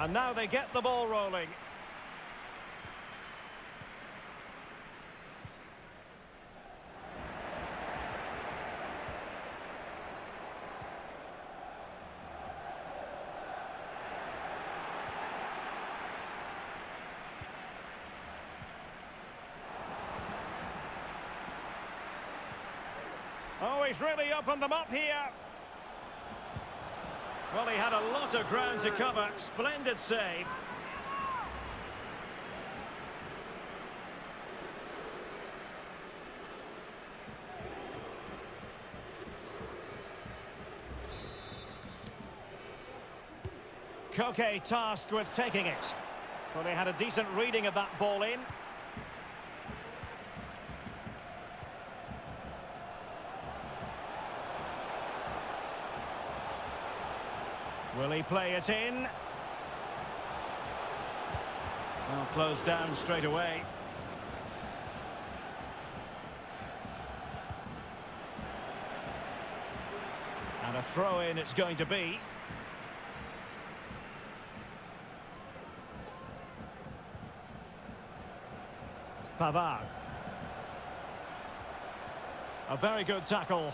And now they get the ball rolling. Oh, he's really opened them up here. Well, he had a lot of ground to cover. Splendid save. Koke tasked with taking it. Well, they had a decent reading of that ball in. Will he play it in? Well, closed down straight away. And a throw-in it's going to be. Pavard. A very good tackle.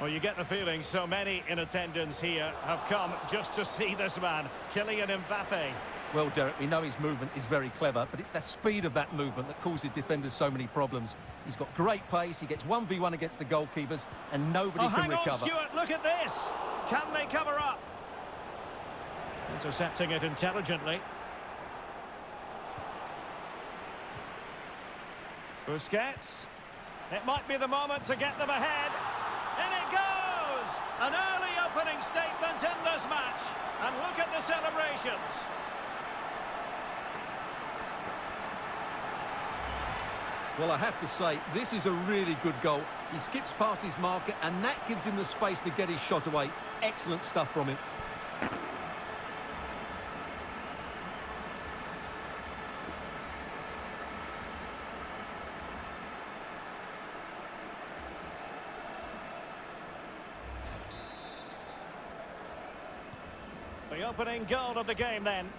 Well, you get the feeling so many in attendance here have come just to see this man, Kylian Mbappe. Well, Derek, we know his movement is very clever, but it's the speed of that movement that causes defenders so many problems. He's got great pace, he gets 1v1 against the goalkeepers, and nobody oh, can hang recover. on, Stewart, look at this! Can they cover up? Intercepting it intelligently. Busquets. It might be the moment to get them ahead. In it goes! An early opening statement in this match. And look at the celebrations. Well, I have to say, this is a really good goal. He skips past his marker, and that gives him the space to get his shot away. Excellent stuff from him. The opening goal of the game then.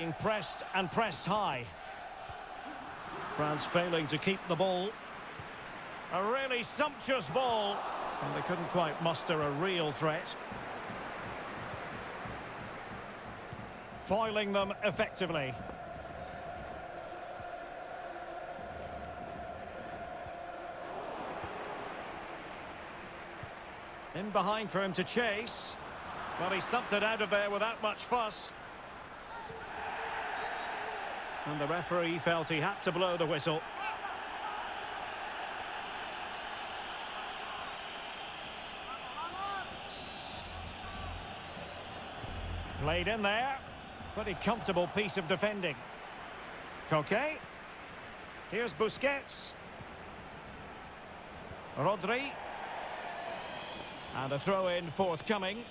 Being pressed and pressed high. France failing to keep the ball. A really sumptuous ball. And they couldn't quite muster a real threat. Foiling them effectively. In behind for him to chase. Well, he stumped it out of there without much fuss. And the referee felt he had to blow the whistle. Played in there. Pretty comfortable piece of defending. Koke. Here's Busquets. Rodri. And a throw-in forthcoming.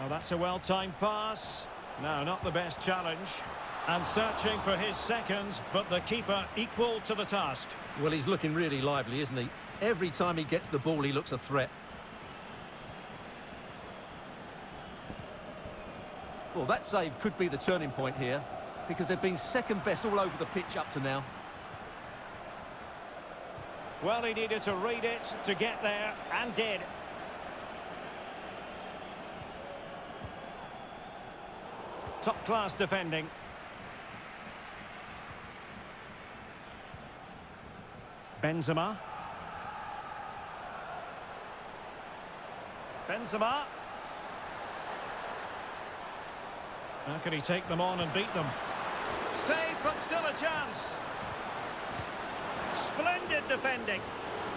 Oh, that's a well-timed pass. No, not the best challenge. And searching for his second, but the keeper equal to the task. Well, he's looking really lively, isn't he? Every time he gets the ball, he looks a threat. Well, that save could be the turning point here, because they've been second best all over the pitch up to now. Well, he needed to read it to get there, and did. Top-class defending. Benzema. Benzema. How can he take them on and beat them? Save, but still a chance. Splendid defending.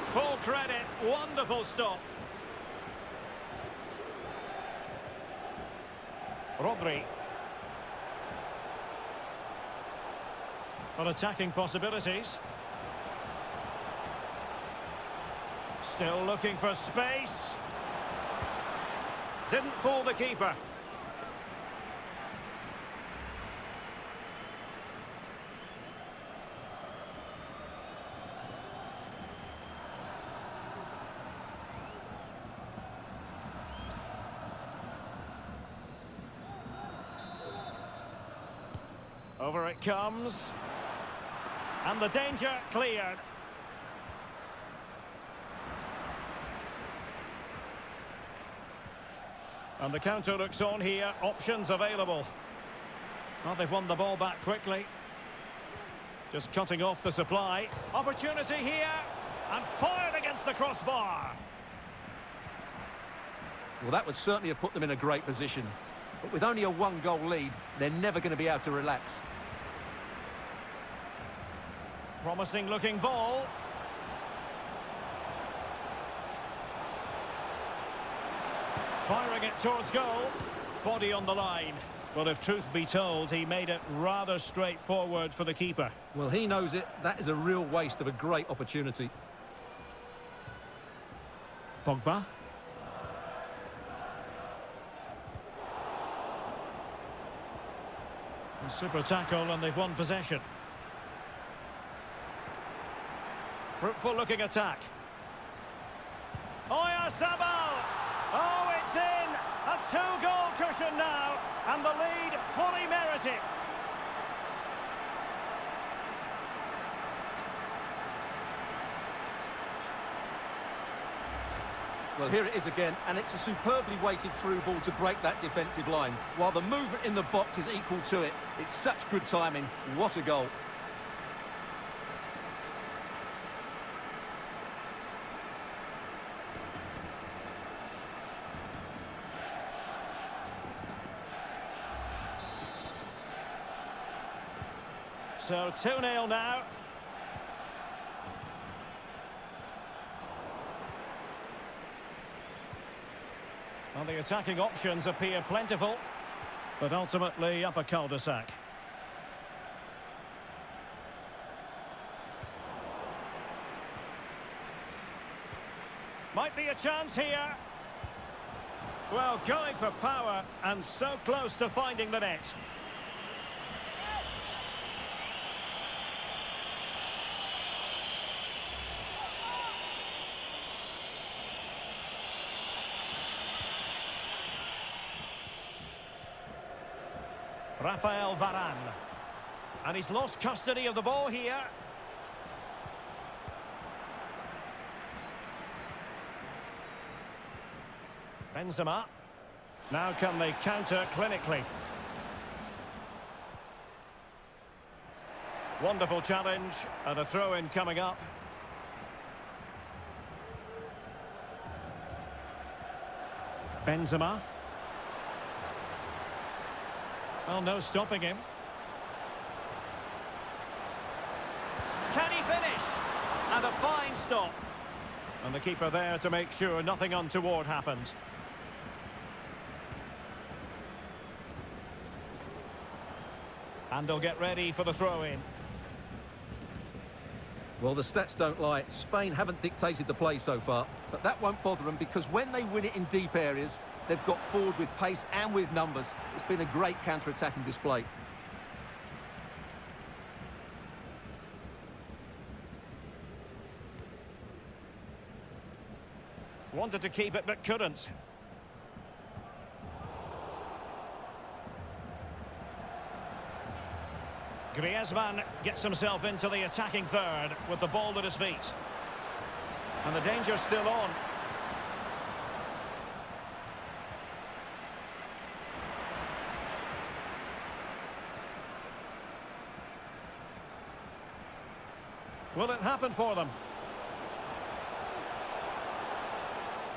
Full credit. Wonderful stop. Rodri. For attacking possibilities. Still looking for space. Didn't fool the keeper. Over it comes. And the danger cleared. And the counter looks on here. Options available. Well, they've won the ball back quickly. Just cutting off the supply. Opportunity here. And fired against the crossbar. Well, that would certainly have put them in a great position. But with only a one-goal lead, they're never going to be able to relax. Promising looking ball. Firing it towards goal. Body on the line. Well, if truth be told, he made it rather straightforward for the keeper. Well, he knows it. That is a real waste of a great opportunity. Pogba. Super tackle and they've won possession. Fruitful looking attack. Oyarzabal! Oh, it's in! A two-goal cushion now, and the lead fully merited. Well, here it is again, and it's a superbly weighted through ball to break that defensive line. While the movement in the box is equal to it, it's such good timing. What a goal. So 2-0 now. Well, the attacking options appear plentiful, but ultimately up a cul-de-sac. Might be a chance here. Well, going for power and so close to finding the net. Rafael Varane. And he's lost custody of the ball here. Benzema. Now can they counter clinically? Wonderful challenge and a throw-in coming up. Benzema. Well, no stopping him. Can he finish? And a fine stop. And the keeper there to make sure nothing untoward happened. And they'll get ready for the throw-in. Well, the stats don't lie. Spain haven't dictated the play so far, but that won't bother them because when they win it in deep areas, they've got forward with pace and with numbers. It's been a great counter-attacking display. Wanted to keep it but couldn't. Griezmann gets himself into the attacking third with the ball at his feet. And the danger's still on. Will it happen for them?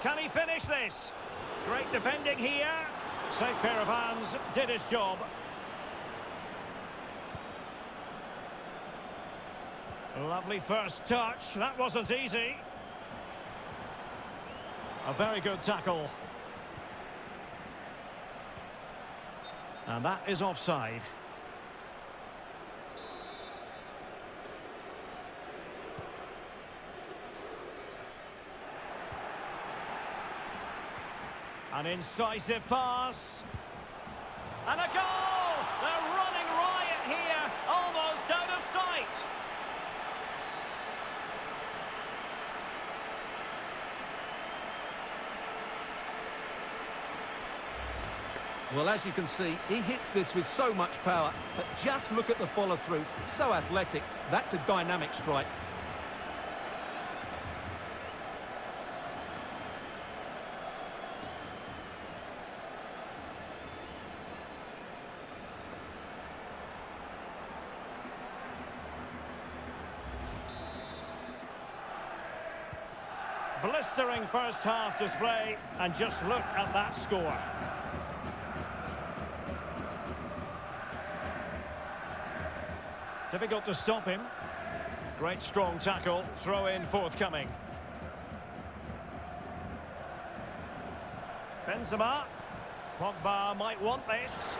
Can he finish this? Great defending here. Safe pair of hands, did his job. Lovely first touch. That wasn't easy. A very good tackle. And that is offside. An incisive pass. And a goal! They're running riot here, almost out of sight. Well, as you can see, he hits this with so much power, but just look at the follow-through. So athletic. That's a dynamic strike. Blistering first half display, and just look at that score. Difficult to stop him. Great strong tackle, throw in forthcoming. Benzema. Pogba might want this.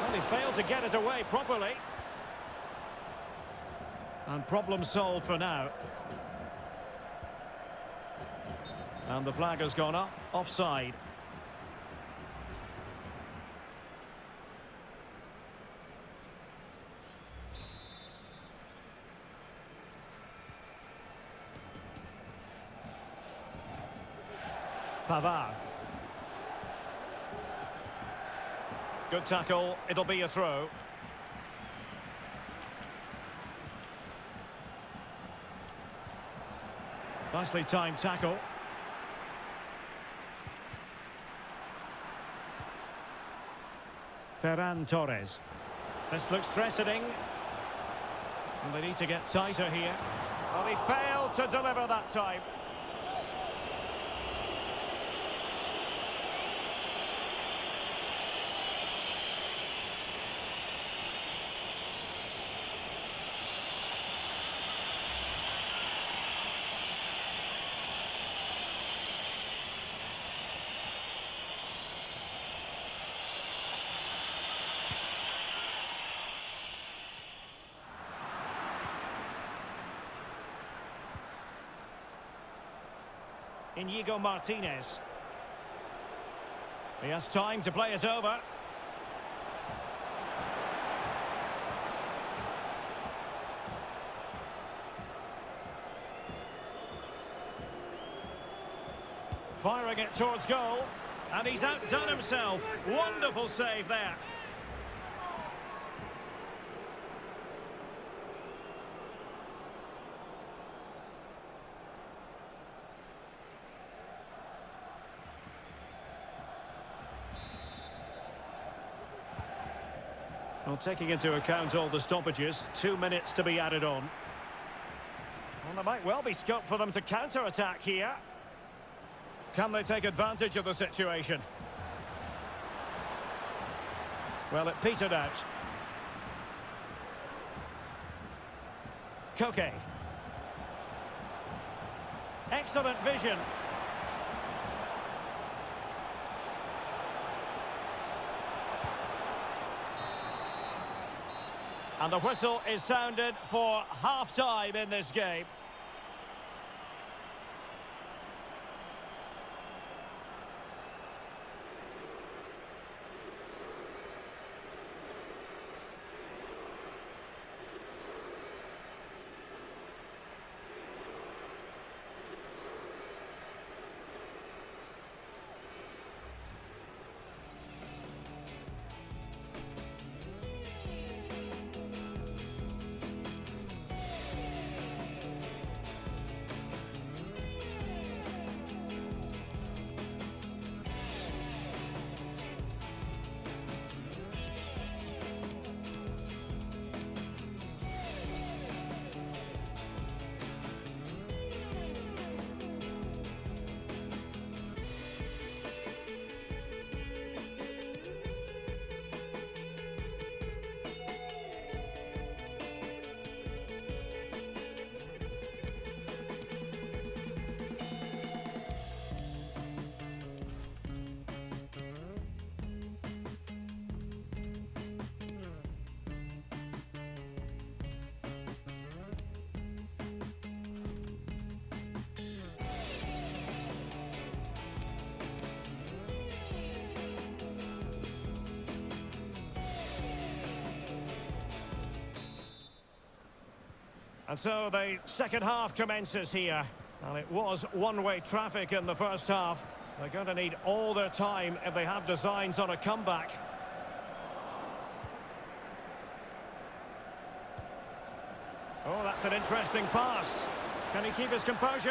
Well, he failed to get it away properly. And problem solved for now. And the flag has gone up, offside. Pavard. Good tackle, it'll be a throw. Nicely timed tackle. Ferran Torres. This looks threatening. And they need to get tighter here. Well, he failed to deliver that time. Inigo Martinez. He has time to play it over. Firing it towards goal. And he's outdone himself. Wonderful save there. Well, taking into account all the stoppages, two minutes to be added on. Well, there might well be scope for them to counter-attack here. Can they take advantage of the situation? Well, it petered out. Koke. Excellent vision. And the whistle is sounded for half-time in this game. And so the second half commences here. And it was one-way traffic in the first half. They're going to need all their time if they have designs on a comeback. Oh, that's an interesting pass. Can he keep his composure?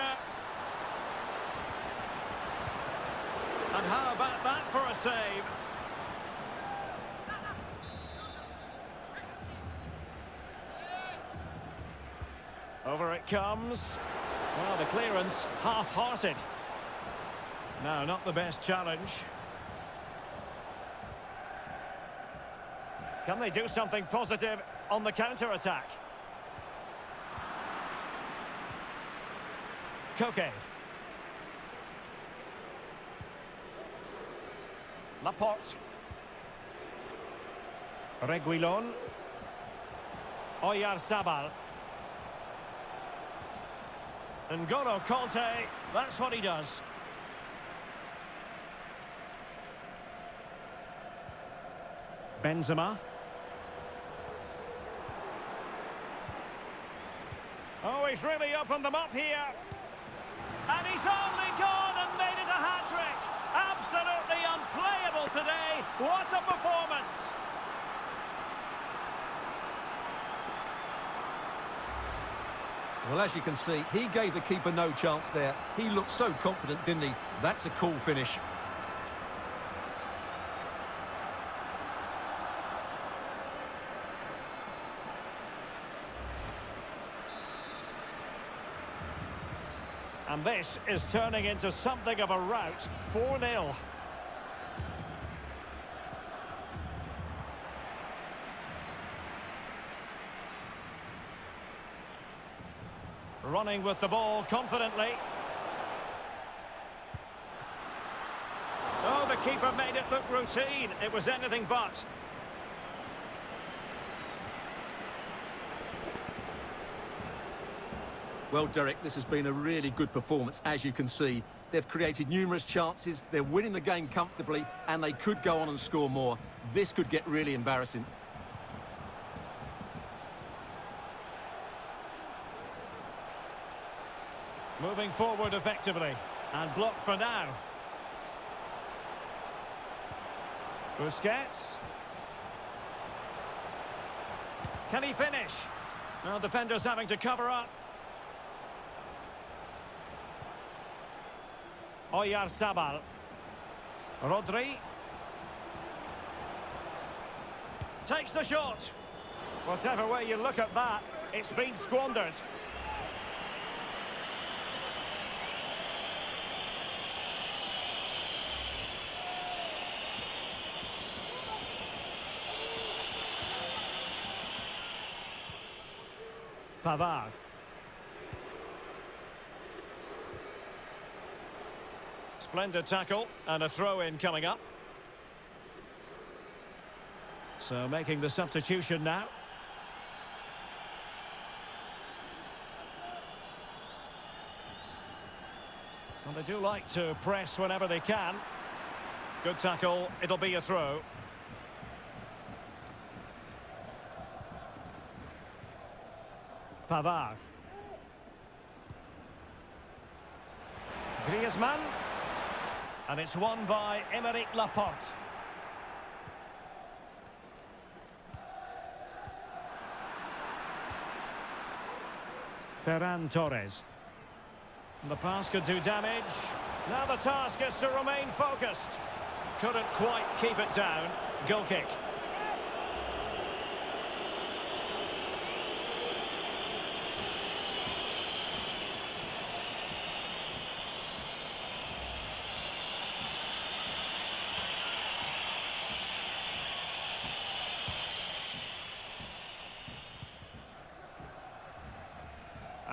And how about that for a save? Over it comes. Well, the clearance half-hearted. No, not the best challenge. Can they do something positive on the counter-attack? Koke. Laporte. Reguilon. Oyarzabal. N'Golo Kanté, that's what he does. Benzema. Oh, he's really opened them up here. And he's only gone and made it a hat-trick. Absolutely unplayable today. What a performance. Well, as you can see, he gave the keeper no chance there. He looked so confident, didn't he? That's a cool finish. And this is turning into something of a rout. 4-0. Running with the ball confidently. Oh, the keeper made it look routine. It was anything but. Well, Derek, this has been a really good performance, as you can see. They've created numerous chances, they're winning the game comfortably, and they could go on and score more. This could get really embarrassing. Moving forward effectively. And blocked for now. Busquets. Can he finish? Well, defenders having to cover up. Oyarzabal. Rodri. Takes the shot. Whatever way you look at that, it's been squandered. Pavard. Splendid tackle and a throw-in coming up. So making the substitution now. Well, they do like to press whenever they can. Good tackle, it'll be a throw. Pavard. Griezmann. And it's won by Aymeric Laporte. Ferran Torres. The pass could do damage. Now the task is to remain focused. Couldn't quite keep it down. Goal kick.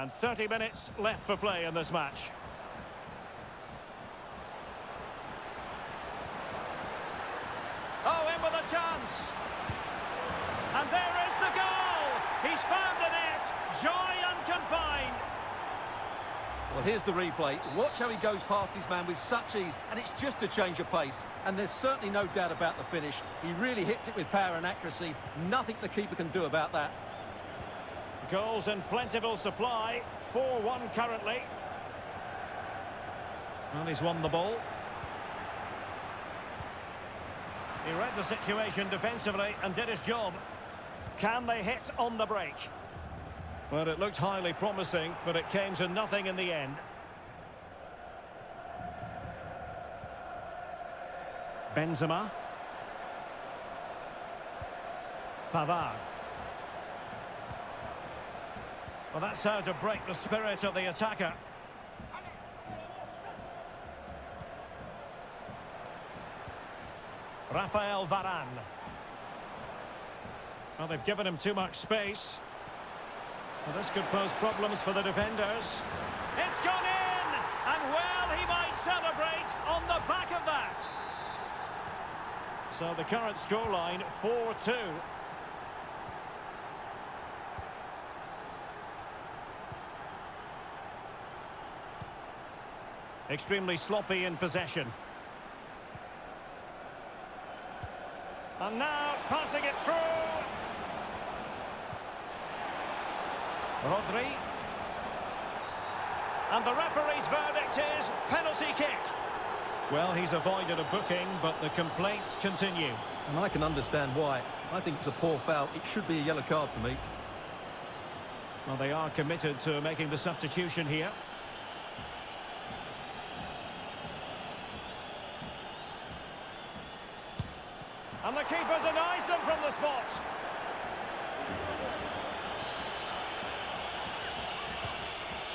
And 30 minutes left for play in this match. Oh, in with a chance. And there is the goal. He's found the net. Joy unconfined. Well, here's the replay. Watch how he goes past his man with such ease, and it's just a change of pace. And there's certainly no doubt about the finish. He really hits it with power and accuracy. Nothing the keeper can do about that. Goals in plentiful supply. 4-1 currently. And he's won the ball. He read the situation defensively and did his job. Can they hit on the break? Well, it looked highly promising, but it came to nothing in the end. Benzema. Pavard. Well, that's how to break the spirit of the attacker. Rafael Varane. Well, they've given him too much space. Well, this could pose problems for the defenders. It's gone in! And well, he might celebrate on the back of that. So the current scoreline, 4-2. Extremely sloppy in possession. And now passing it through. Rodri. And the referee's verdict is penalty kick. Well, he's avoided a booking, but the complaints continue. And I can understand why. I think it's a poor foul. It should be a yellow card for me. Well, they are committed to making the substitution here. And the keeper denies them from the spot.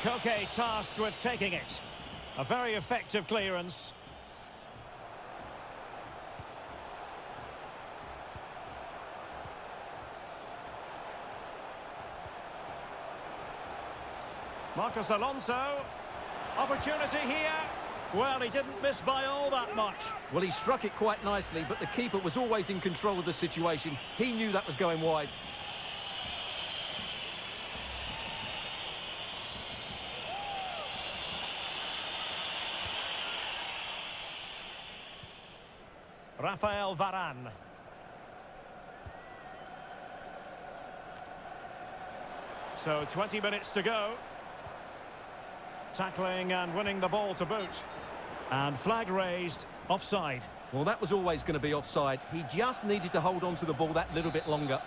Koke tasked with taking it. A very effective clearance. Marcos Alonso. Opportunity here. Well, he didn't miss by all that much. Well, he struck it quite nicely, but the keeper was always in control of the situation. He knew that was going wide. Rafael Varane. So 20 minutes to go. Tackling and winning the ball to boot. And flag raised, offside. Well, that was always going to be offside. He just needed to hold on to the ball that little bit longer.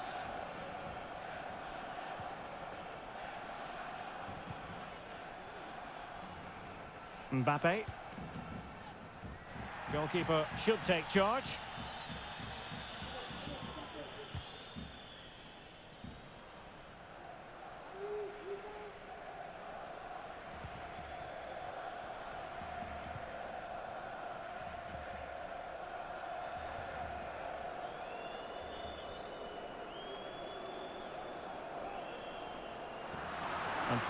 Mbappe. Goalkeeper should take charge.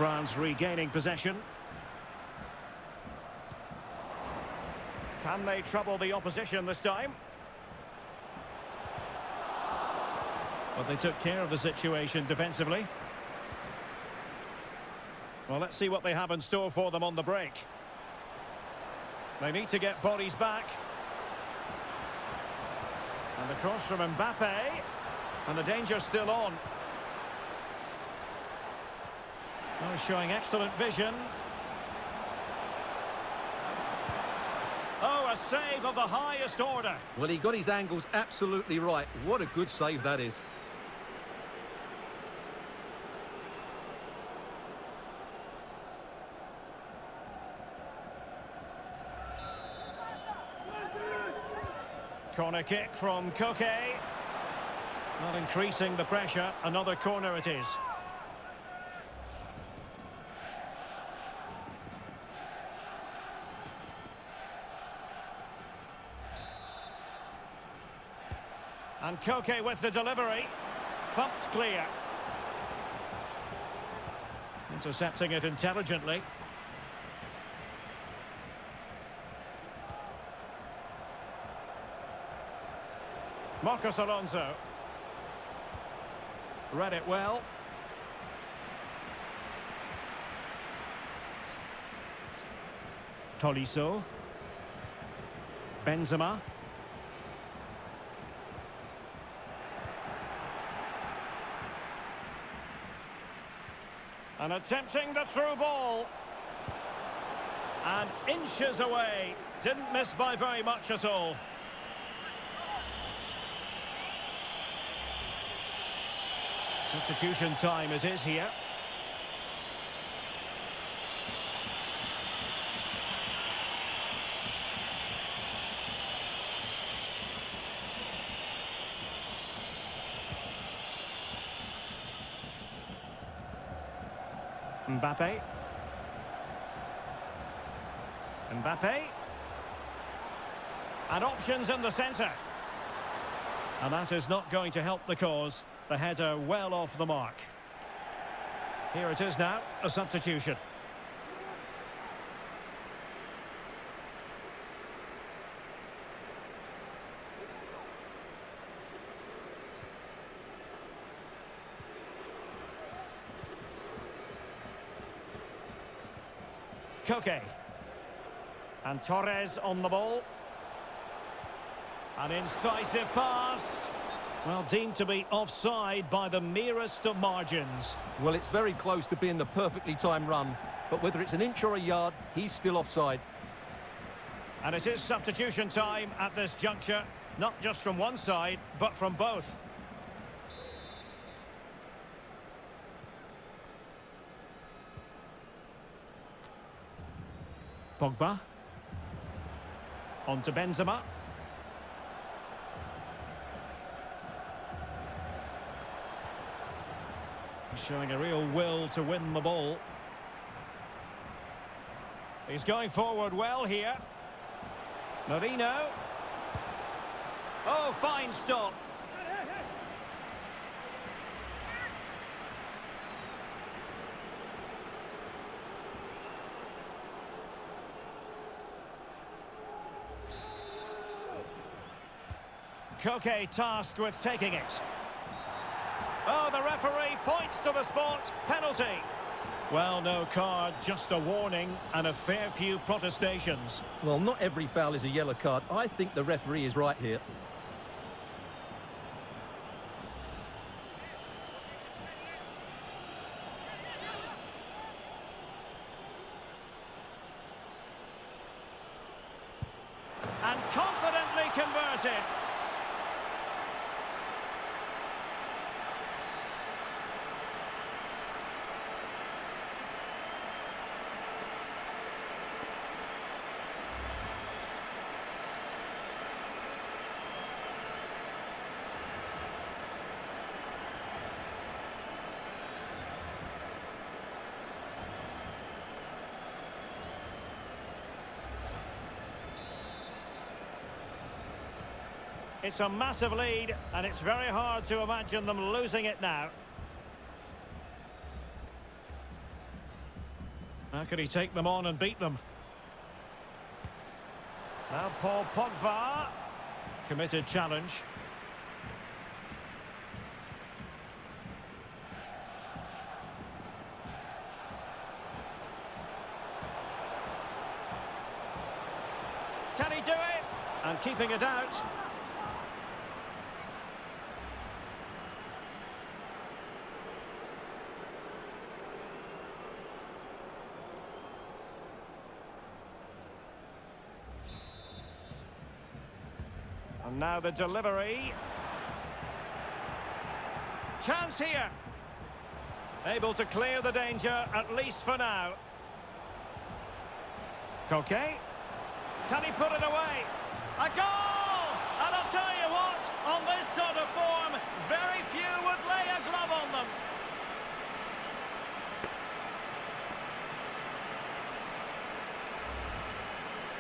France regaining possession. Can they trouble the opposition this time? But they took care of the situation defensively. Well, let's see what they have in store for them on the break. They need to get bodies back. And the cross from Mbappe. And the danger's still on. Oh, showing excellent vision. Oh, a save of the highest order. Well, he got his angles absolutely right. What a good save that is. Corner kick from Koke. Not increasing the pressure. Another corner it is. And Koke with the delivery. Pumped clear. Intercepting it intelligently. Marcos Alonso. Read it well. Tolisso. Benzema. And attempting the through ball. And inches away. Didn't miss by very much at all. Substitution time it is here. Mbappe. Mbappe. And options in the centre. And that is not going to help the cause. The header well off the mark. Here it is now, a substitution. Koke. And Torres on the ball. An incisive pass. Well, deemed to be offside by the merest of margins. Well, it's very close to being the perfectly timed run. But whether it's an inch or a yard, he's still offside. And it is substitution time at this juncture. Not just from one side, but from both. Pogba. On to Benzema. Showing a real will to win the ball. He's going forward well here. Merino. Oh, fine stop. Koke tasked with taking it. Oh, the referee points to the spot. Penalty. Well, no card, just a warning and a fair few protestations. Well, not every foul is a yellow card. I think the referee is right here. And confidently converted. It's a massive lead, and it's very hard to imagine them losing it now. How can he take them on and beat them? Now Paul Pogba. Committed challenge. Can he do it? And keeping it out. And now the delivery. Chance here. Able to clear the danger, at least for now. Koke. Can he put it away? A goal! And I'll tell you what, on this sort of form, very few would lay a glove on them.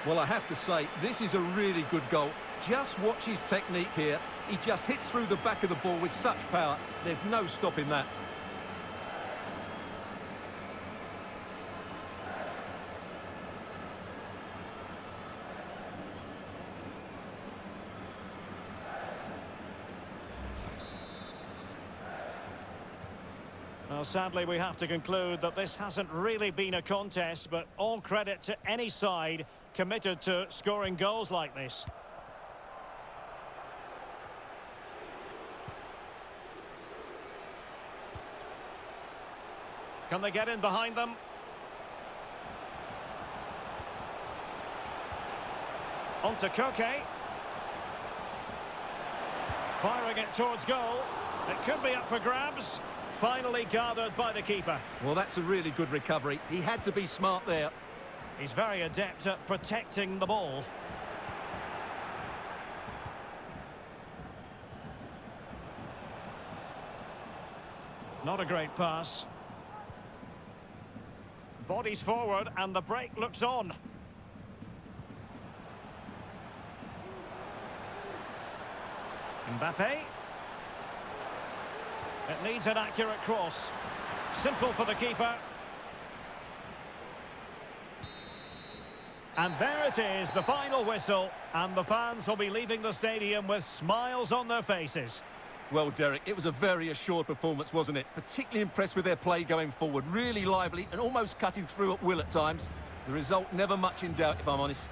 Well, I have to say, this is a really good goal. Just watch his technique here. He just hits through the back of the ball with such power. There's no stopping that. Well, sadly, we have to conclude that this hasn't really been a contest, but all credit to any side committed to scoring goals like this. Can they get in behind them? On to Koke. Firing it towards goal. It could be up for grabs. Finally gathered by the keeper. Well, that's a really good recovery. He had to be smart there. He's very adept at protecting the ball. Not a great pass. Bodies forward and the break looks on. Mbappe. It needs an accurate cross. Simple for the keeper. And there it is, the final whistle. And the fans will be leaving the stadium with smiles on their faces. Well, Derek, it was a very assured performance, wasn't it? Particularly impressed with their play going forward. Really lively and almost cutting through at will at times. The result never much in doubt, if I'm honest.